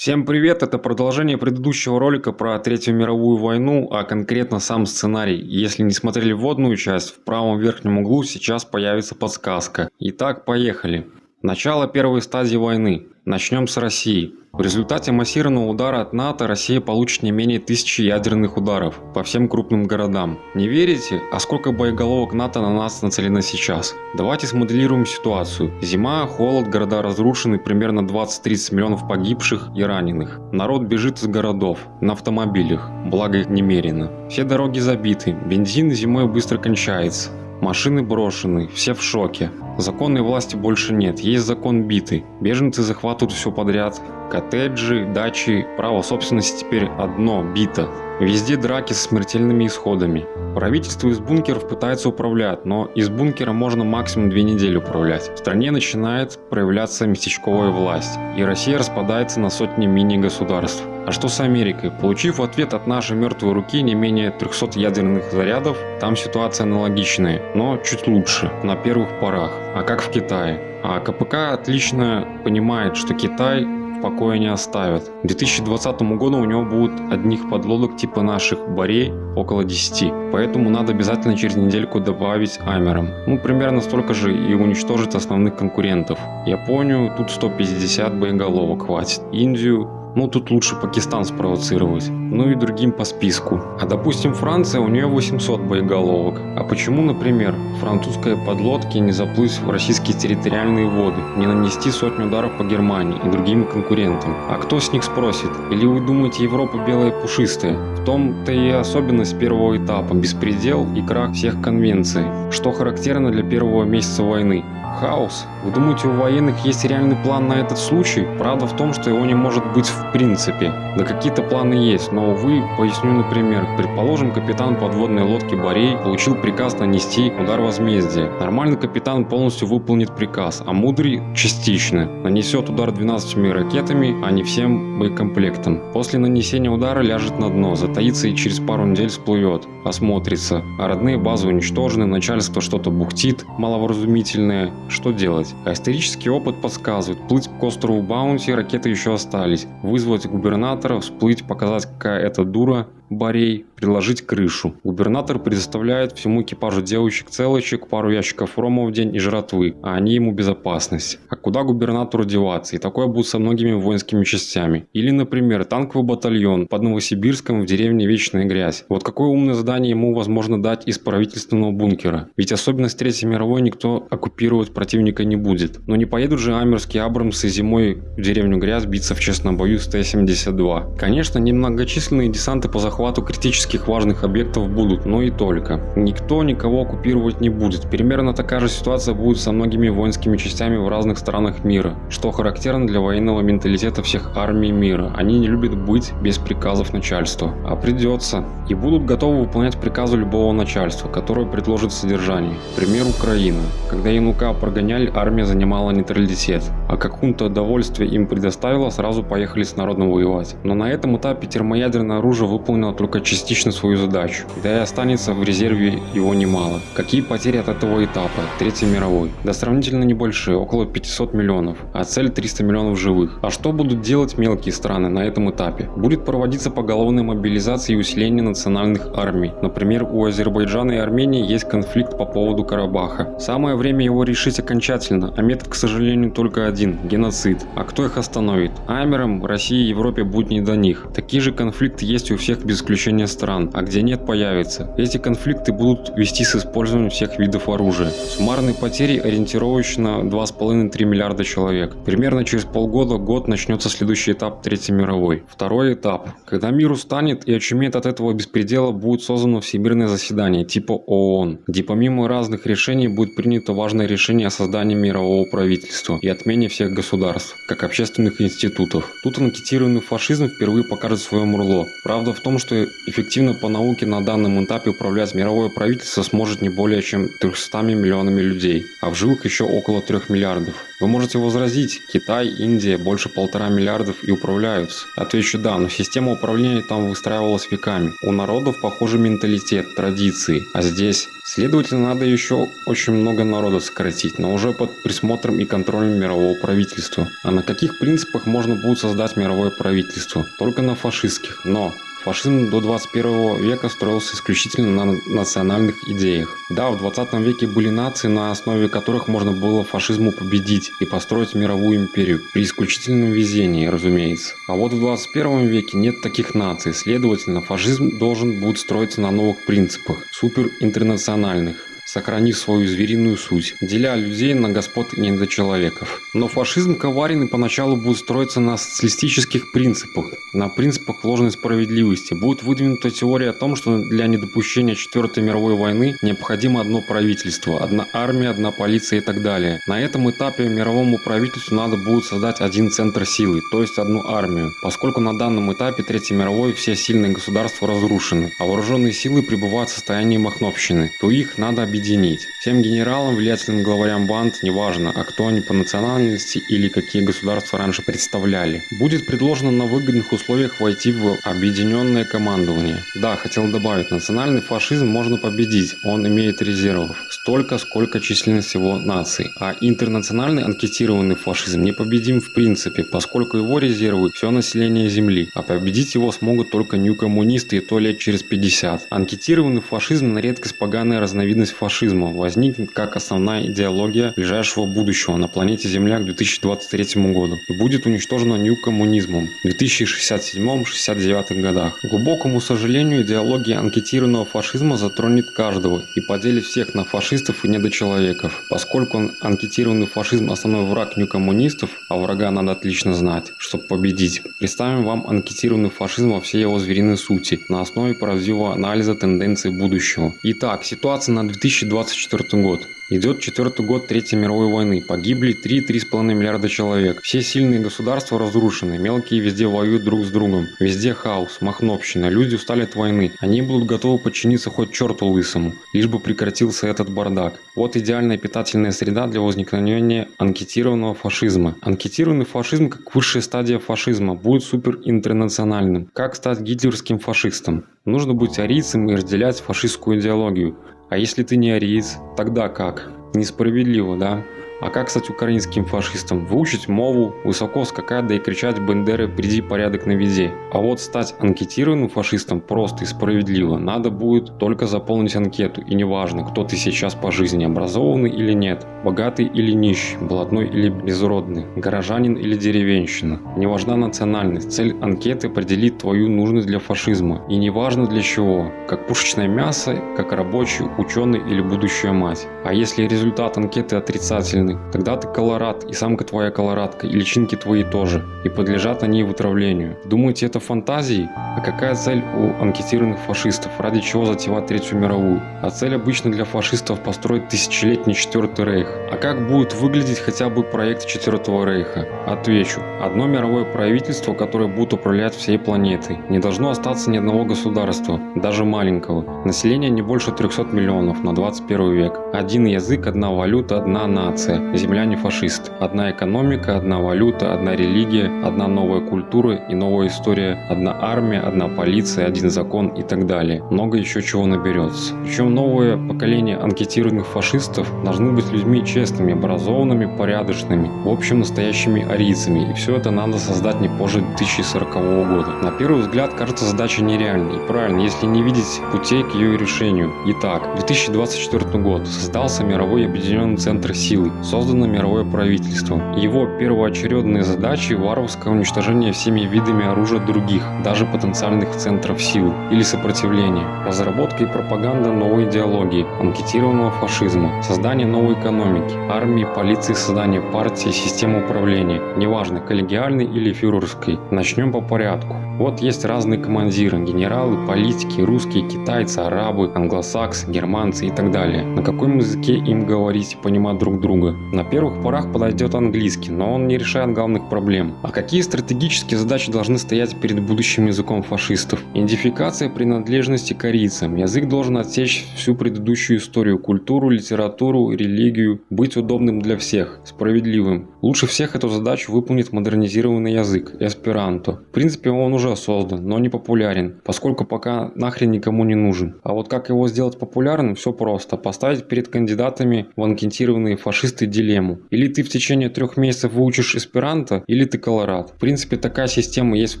Всем привет, это продолжение предыдущего ролика про Третью мировую войну, а конкретно сам сценарий. Если не смотрели вводную часть, в правом верхнем углу сейчас появится подсказка. Итак, поехали. Начало первой стадии войны. Начнем с России. В результате массированного удара от НАТО Россия получит не менее тысячи ядерных ударов по всем крупным городам. Не верите? А сколько боеголовок НАТО на нас нацелено сейчас? Давайте смоделируем ситуацию. Зима, холод, города разрушены, примерно 20-30 миллионов погибших и раненых. Народ бежит из городов, на автомобилях, благо их немерено. Все дороги забиты, бензин зимой быстро кончается. Машины брошены, все в шоке. Законной власти больше нет, есть закон битый. Беженцы захватывают все подряд. Коттеджи, дачи, право собственности теперь одно – бита. Везде драки с смертельными исходами. Правительство из бункеров пытается управлять, но из бункера можно максимум две недели управлять. В стране начинает проявляться местечковая власть, и Россия распадается на сотни мини-государств. А что с Америкой? Получив ответ от нашей мертвой руки не менее 300 ядерных зарядов, там ситуация аналогичная, но чуть лучше, на первых порах. А как в Китае? А КПК отлично понимает, что Китай в покое не оставят. К 2020 году у него будут одних подлодок типа наших Борей около 10. Поэтому надо обязательно через недельку добавить Амером. Ну примерно столько же и уничтожить основных конкурентов. Японию тут 150 боеголовок хватит. Индию ну тут лучше Пакистан спровоцировать. Ну и другим по списку. А допустим Франция, у нее 800 боеголовок. А почему, например, французской подлодке не заплыть в российские территориальные воды, не нанести сотню ударов по Германии и другим конкурентам? А кто с них спросит? Или вы думаете Европа белая пушистая? В том-то и особенность первого этапа – беспредел и крах всех конвенций, что характерно для первого месяца войны. Хаос. Вы думаете, у военных есть реальный план на этот случай? Правда в том, что его не может быть в принципе. Да какие-то планы есть, но увы, поясню на пример. Предположим, капитан подводной лодки Борей получил приказ нанести удар возмездия. Нормальный капитан полностью выполнит приказ, а мудрый частично. Нанесет удар 12 ракетами, а не всем боекомплектом. После нанесения удара ляжет на дно, затаится и через пару недель всплывет, осмотрится. А родные базы уничтожены, начальство что-то бухтит, маловразумительное. Что делать? Исторический опыт подсказывает, плыть к острову Баунти ракеты еще остались. Вызвать губернатора, всплыть, показать какая это дура, Борей предложить крышу. Губернатор предоставляет всему экипажу девочек-целочек, пару ящиков рома в день и жратвы, а они ему безопасность. А куда губернатору деваться? И такое будет со многими воинскими частями. Или, например, танковый батальон под Новосибирском в деревне Вечная Грязь. Вот какое умное задание ему возможно дать из правительственного бункера? Ведь особенность Третьей мировой никто оккупировать противника не будет. Но не поедут же амерские Абрамсы зимой в деревню Грязь биться в честном бою с Т-72. Конечно, немногочисленные десанты по захвату захвату критических важных объектов будут, но и только. Никто никого оккупировать не будет. Примерно такая же ситуация будет со многими воинскими частями в разных странах мира, что характерно для военного менталитета всех армий мира. Они не любят быть без приказов начальства, а придется. И будут готовы выполнять приказы любого начальства, которое предложит содержание. Пример Украины. Когда Янука прогоняли, армия занимала нейтралитет, а какое-то удовольствие им предоставила, сразу поехали с народом воевать. Но на этом этапе термоядерное оружие выполнило выполнила только частично свою задачу, да и останется в резерве его немало. Какие потери от этого этапа, Третьей мировой? Да сравнительно небольшие, около 500 миллионов, а цель 300 миллионов живых. А что будут делать мелкие страны на этом этапе? Будет проводиться поголовная мобилизация и усиление национальных армий. Например, у Азербайджана и Армении есть конфликт по поводу Карабаха. Самое время его решить окончательно, а метод, к сожалению, только один – геноцид. А кто их остановит? Амерам, России и Европе будет не до них. Такие же конфликты есть у всех без исключения стран, а где нет появится. Эти конфликты будут вести с использованием всех видов оружия. Суммарные потери ориентировочно 2,5-3 миллиарда человек. Примерно через полгода-год начнется следующий этап Третьей мировой. Второй этап. Когда мир устанет и очумеет от этого беспредела, будет создано всемирное заседание типа ООН, где помимо разных решений будет принято важное решение о создании мирового правительства и отмене всех государств, как общественных институтов. Тут анкетированный фашизм впервые покажет свое мурло. Правда в том, что эффективно по науке на данном этапе управлять мировое правительство сможет не более чем 300 миллионами людей, а в живых еще около 3 миллиардов. Вы можете возразить, Китай, Индия больше полтора миллиардов и управляются. Отвечу да, но система управления там выстраивалась веками. У народов похожий менталитет, традиции, а здесь Следовательно, надо еще очень много народа сократить, но уже под присмотром и контролем мирового правительства. А на каких принципах можно будет создать мировое правительство? Только на фашистских. Но Фашизм до 21 века строился исключительно на национальных идеях. Да, в 20 веке были нации, на основе которых можно было фашизму победить и построить мировую империю, при исключительном везении, разумеется. А вот в 21 веке нет таких наций, следовательно, фашизм должен будет строиться на новых принципах, суперинтернациональных сохранив свою звериную суть, деля людей на господ и недочеловеков. Но фашизм коварен и поначалу будет строиться на социалистических принципах, на принципах ложной справедливости. Будет выдвинута теория о том, что для недопущения Четвертой мировой войны необходимо одно правительство, одна армия, одна полиция и так далее. На этом этапе мировому правительству надо будет создать один центр силы, то есть одну армию, поскольку на данном этапе Третьей мировой все сильные государства разрушены, а вооруженные силы пребывают в состоянии махновщины, то их надо объединить объединить. Всем генералам, влиятельным главарям банд, неважно, а кто они по национальности или какие государства раньше представляли, будет предложено на выгодных условиях войти в объединенное командование. Да, хотел добавить, национальный фашизм можно победить, он имеет резервов, столько, сколько численность его наций, а интернациональный анкетированный фашизм непобедим в принципе, поскольку его резервы все население Земли, а победить его смогут только нью-коммунисты и то лет через 50. Анкетированный фашизм на редкость поганая разновидность фашизма фашизма возникнет как основная идеология ближайшего будущего на планете Земля к 2023 году и будет уничтожена нью-коммунизмом в 2067-69 годах. К глубокому сожалению, идеология анкетированного фашизма затронет каждого и поделит всех на фашистов и недочеловеков. Поскольку анкетированный фашизм основной враг нью-коммунистов, а врага надо отлично знать, чтобы победить, представим вам анкетированный фашизм во всей его звериной сути на основе правдивого анализа тенденций будущего. Итак, ситуация на 2000 2024 год. Идет четвертый год Третьей мировой войны. Погибли 3-3,5 миллиарда человек. Все сильные государства разрушены. Мелкие везде воюют друг с другом. Везде хаос, махновщина. Люди устали от войны. Они будут готовы подчиниться хоть черту лысому, лишь бы прекратился этот бардак. Вот идеальная питательная среда для возникновения анкетированного фашизма. Анкетированный фашизм, как высшая стадия фашизма, будет суперинтернациональным. Как стать гитлерским фашистом? Нужно быть арийцем и разделять фашистскую идеологию. А если ты не ариец, тогда как? Несправедливо, да? А как стать украинским фашистом? Выучить мову, высоко скакать, да и кричать «Бендеры, приди порядок на везде». А вот стать анкетированным фашистом просто и справедливо. Надо будет только заполнить анкету, и неважно, кто ты сейчас по жизни, образованный или нет, богатый или нищий, блатной или безродный, горожанин или деревенщина. Не важна национальность, цель анкеты определит твою нужность для фашизма. И неважно для чего, как пушечное мясо, как рабочий, ученый или будущая мать. А если результат анкеты отрицательный, стороны. Тогда ты колорад, и самка твоя колорадка, и личинки твои тоже, и подлежат они вытравлению. Думаете, это фантазии? А какая цель у анкетированных фашистов? Ради чего затевать Третью мировую? А цель обычно для фашистов построить тысячелетний Четвертый Рейх. А как будет выглядеть хотя бы проект Четвертого Рейха? Отвечу. Одно мировое правительство, которое будет управлять всей планетой. Не должно остаться ни одного государства, даже маленького. Население не больше 300 миллионов на 21 век. Один язык, одна валюта, одна нация земля не фашист. Одна экономика, одна валюта, одна религия, одна новая культура и новая история, одна армия, одна полиция, один закон и так далее. Много еще чего наберется. Причем новое поколение анкетированных фашистов должны быть людьми честными, образованными, порядочными, в общем настоящими арийцами. И все это надо создать не позже 2040 года. На первый взгляд кажется задача нереальной. И правильно, если не видеть путей к ее решению. Итак, 2024 год. Создался мировой объединенный центр силы создано мировое правительство. Его первоочередные задачи – варварское уничтожение всеми видами оружия других, даже потенциальных центров сил или сопротивления, разработка и пропаганда новой идеологии, анкетированного фашизма, создание новой экономики, армии, полиции, создание партии, системы управления, неважно, коллегиальной или фюрерской. Начнем по порядку. Вот есть разные командиры, генералы, политики, русские, китайцы, арабы, англосаксы, германцы и так далее. На каком языке им говорить и понимать друг друга? На первых порах подойдет английский, но он не решает главных проблем. А какие стратегические задачи должны стоять перед будущим языком фашистов? Идентификация принадлежности корейцам. Язык должен отсечь всю предыдущую историю, культуру, литературу, религию, быть удобным для всех, справедливым. Лучше всех эту задачу выполнит модернизированный язык – эсперанто. В принципе, он уже создан, но не популярен, поскольку пока нахрен никому не нужен. А вот как его сделать популярным, все просто. Поставить перед кандидатами в анкетированные фашисты дилемму. Или ты в течение трех месяцев выучишь эсперанто, или ты колорад. В принципе, такая система есть в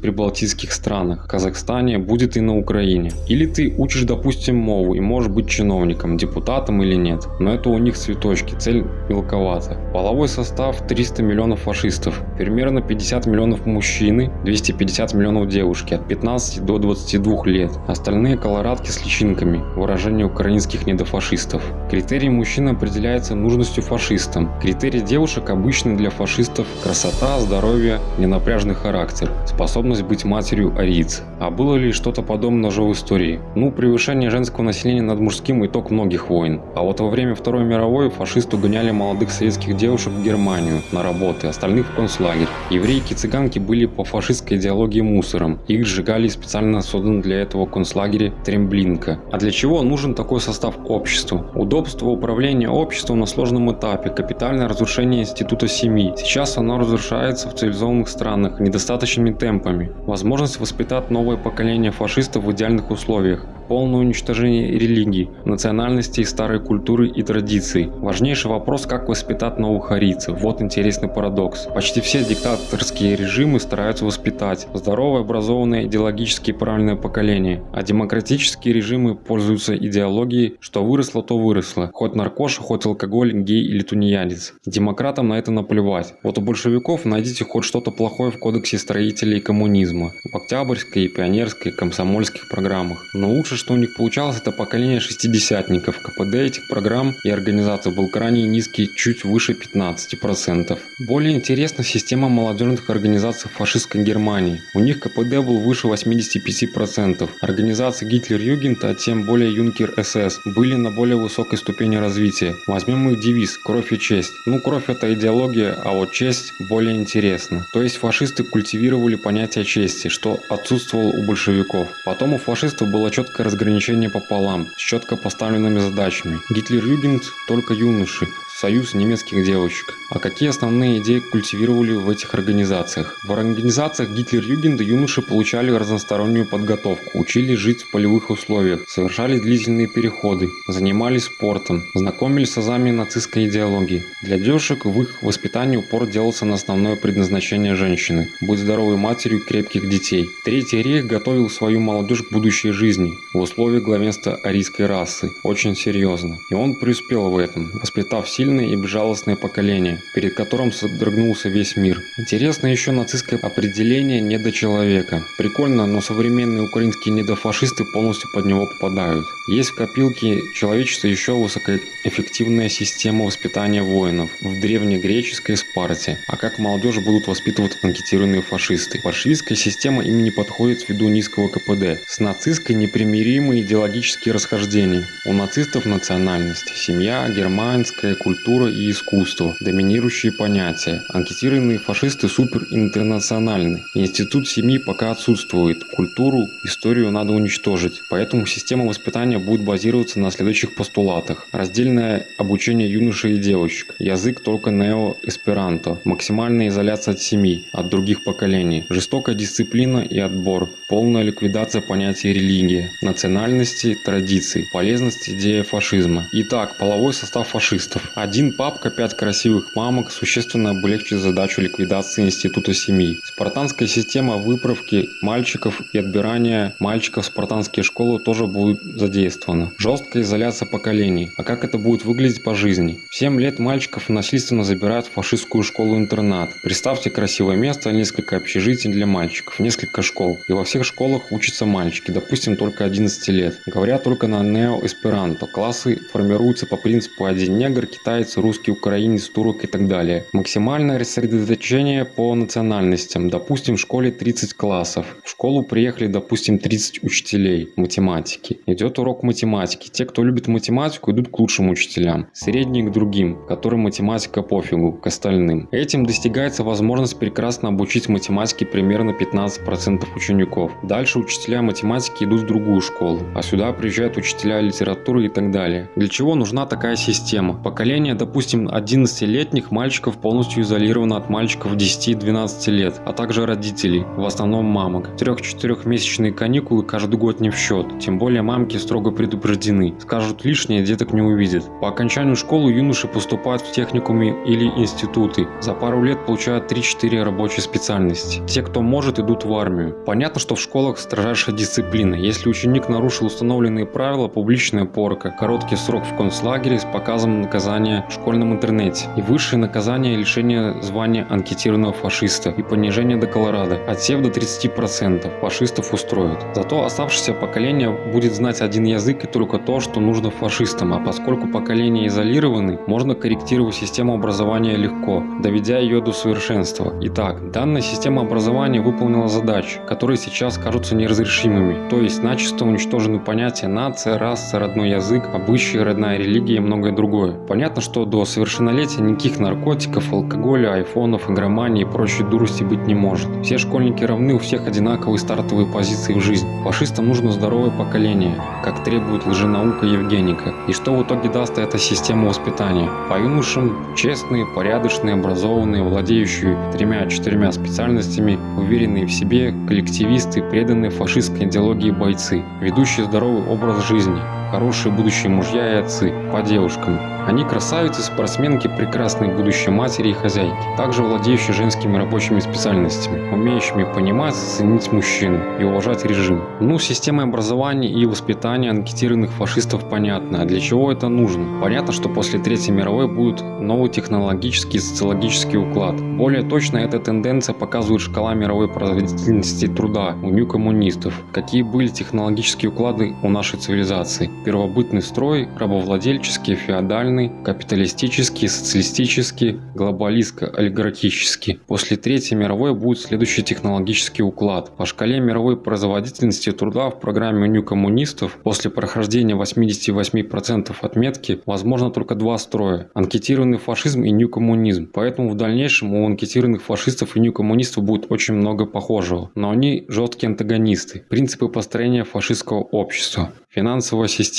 прибалтийских странах, Казахстане, будет и на Украине. Или ты учишь, допустим, мову и можешь быть чиновником, депутатом или нет. Но это у них цветочки, цель мелковата. Половой состав 300 миллионов фашистов, примерно 50 миллионов мужчины, 250 миллионов девушки от 15 до 22 лет. Остальные колорадки с личинками, выражение украинских недофашистов. Критерий мужчин определяется нужностью фашистам. Критерий девушек обычный для фашистов – красота, здоровье, ненапряжный характер, способность быть матерью ариец. А было ли что-то подобное уже в истории? Ну, превышение женского населения над мужским – итог многих войн. А вот во время Второй мировой фашисты угоняли молодых советских девушек в Германию на работы, остальных в концлагерь. Еврейки и цыганки были по фашистской идеологии мусором. Их сжигали в специально созданном для этого концлагере Тремблинка. А для чего нужен такой состав обществу? Удобство управления обществом на сложном этапе, капитальное разрушение института семьи. Сейчас оно разрушается в цивилизованных странах недостаточными темпами. Возможность воспитать новое поколение фашистов в идеальных условиях полное уничтожение религии, национальности, старой культуры и традиций. Важнейший вопрос, как воспитать новых арийцев. Вот интересный парадокс. Почти все диктаторские режимы стараются воспитать здоровое, образованное, идеологически правильное поколение, а демократические режимы пользуются идеологией, что выросло, то выросло. Хоть наркоша, хоть алкоголь, гей или тунеядец. Демократам на это наплевать. Вот у большевиков найдите хоть что-то плохое в кодексе строителей коммунизма, в октябрьской, пионерской, комсомольских программах. Но лучше что у них получалось, это поколение шестидесятников. КПД этих программ и организаций был крайне низкий, чуть выше 15%. Более интересна система молодежных организаций фашистской Германии. У них КПД был выше 85%. Организации Гитлер-Югент, а тем более Юнкер СС, были на более высокой ступени развития. Возьмем их девиз «Кровь и честь». Ну, кровь это идеология, а вот честь более интересна. То есть фашисты культивировали понятие чести, что отсутствовало у большевиков. Потом у фашистов было четкое разграничение пополам, с четко поставленными задачами. Гитлер-Югент только юноши, союз немецких девочек. А какие основные идеи культивировали в этих организациях? В организациях Гитлер-Югенда юноши получали разностороннюю подготовку, учились жить в полевых условиях, совершали длительные переходы, занимались спортом, знакомились с азами нацистской идеологии. Для девушек в их воспитании упор делался на основное предназначение женщины – быть здоровой матерью крепких детей. Третий рейх готовил свою молодежь к будущей жизни в условиях главенства арийской расы. Очень серьезно. И он преуспел в этом, воспитав сильно сильное и безжалостное поколение, перед которым содрогнулся весь мир. Интересно еще нацистское определение недочеловека. Прикольно, но современные украинские недофашисты полностью под него попадают. Есть в копилке человечества еще высокоэффективная система воспитания воинов в древнегреческой Спарте. А как молодежь будут воспитывать анкетированные фашисты? Большевистская система им не подходит ввиду низкого КПД. С нацистской непримиримые идеологические расхождения. У нацистов национальность, семья, германская культура культура и искусство, доминирующие понятия. Анкетированные фашисты суперинтернациональны. Институт семьи пока отсутствует. Культуру, историю надо уничтожить. Поэтому система воспитания будет базироваться на следующих постулатах. Раздельное обучение юношей и девочек. Язык только нео-эсперанто. Максимальная изоляция от семьи, от других поколений. Жестокая дисциплина и отбор. Полная ликвидация понятия религии, национальности, традиций. Полезность идеи фашизма. Итак, половой состав фашистов. Один папка, пять красивых мамок существенно облегчит задачу ликвидации института семьи. Спартанская система выправки мальчиков и отбирания мальчиков в спартанские школы тоже будет задействована. Жесткая изоляция поколений. А как это будет выглядеть по жизни? В 7 лет мальчиков насильственно забирают в фашистскую школу-интернат. Представьте красивое место, несколько общежитий для мальчиков, несколько школ. И во всех школах учатся мальчики, допустим, только 11 лет. Говорят только на нео-эсперанто. Классы формируются по принципу один негр, китаец китаец, русский, украинец, турок и так далее. Максимальное рассредоточение по национальностям. Допустим, в школе 30 классов. В школу приехали, допустим, 30 учителей математики. Идет урок математики. Те, кто любит математику, идут к лучшим учителям. Средние к другим, которым математика пофигу, к остальным. Этим достигается возможность прекрасно обучить математике примерно 15% учеников. Дальше учителя математики идут в другую школу, а сюда приезжают учителя литературы и так далее. Для чего нужна такая система? Поколение, допустим, 11-летних мальчиков полностью изолировано от мальчиков 10-12 лет, а также родителей, в основном мамок. 3-4 месячные каникулы каждый год не в счет, тем более мамки строго предупреждены. Скажут лишнее, деток не увидят. По окончанию школы юноши поступают в техникумы или институты. За пару лет получают 3-4 рабочие специальности. Те, кто может, идут в армию. Понятно, что в школах строжайшая дисциплина. Если ученик нарушил установленные правила, публичная порка, короткий срок в концлагере с показом наказания в школьном интернете и высшее наказание лишение звания анкетированного фашиста и понижение до Колорадо, отсев до 30% фашистов устроят. Зато оставшееся поколение будет знать один язык и только то, что нужно фашистам, а поскольку поколения изолированы, можно корректировать систему образования легко, доведя ее до совершенства. Итак, данная система образования выполнила задачи, которые сейчас кажутся неразрешимыми, то есть начисто уничтожены понятия нация, раса, родной язык, обычаи, родная религия и многое другое. Понятно, что до совершеннолетия никаких наркотиков, алкоголя, айфонов, игромании и прочей дурости быть не может. Все школьники равны, у всех одинаковые стартовые позиции в жизни. Фашистам нужно здоровое поколение, как требует лженаука Евгеника. И что в итоге даст эта система воспитания? По юношам честные, порядочные, образованные, владеющие тремя-четырьмя специальностями, уверенные в себе, коллективисты, преданные фашистской идеологии бойцы, ведущие здоровый образ жизни, хорошие будущие мужья и отцы, по девушкам. Они красавицы, спортсменки, прекрасные будущие матери и хозяйки, также владеющие женскими рабочими специальностями, умеющими понимать, ценить мужчину и уважать режим. Ну, система образования и воспитания анкетированных фашистов понятна, а для чего это нужно? Понятно, что после Третьей мировой будет новый технологический и социологический уклад. Более точно эта тенденция показывает шкала мировой производительности труда у нью-коммунистов, какие были технологические уклады у нашей цивилизации. Первобытный строй, рабовладельческий, феодальный, капиталистический, социалистический, глобалистско-олигархический. После Третьей мировой будет следующий технологический уклад. По шкале мировой производительности труда в программе New коммунистов после прохождения 88% отметки возможно только два строя – анкетированный фашизм и нью-коммунизм. Поэтому в дальнейшем у анкетированных фашистов и нью-коммунистов будет очень много похожего. Но они жесткие антагонисты. Принципы построения фашистского общества. Финансовая система.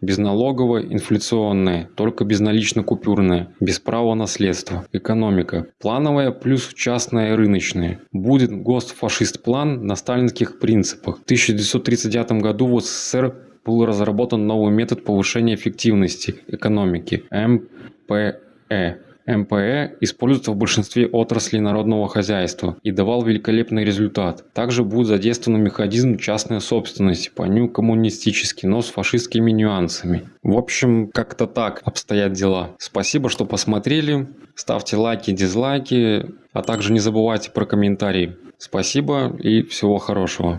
Безналоговая, инфляционная, только безналично-купюрная, без права наследства. Экономика. Плановая плюс частная рыночная. Будет ГОСТ-фашист-план на сталинских принципах. В 1939 году в СССР был разработан новый метод повышения эффективности экономики – МПЭ. МПЭ используется в большинстве отраслей народного хозяйства и давал великолепный результат. Также будет задействован механизм частной собственности, по нему коммунистический, но с фашистскими нюансами. В общем, как-то так обстоят дела. Спасибо, что посмотрели. Ставьте лайки, дизлайки, а также не забывайте про комментарии. Спасибо и всего хорошего.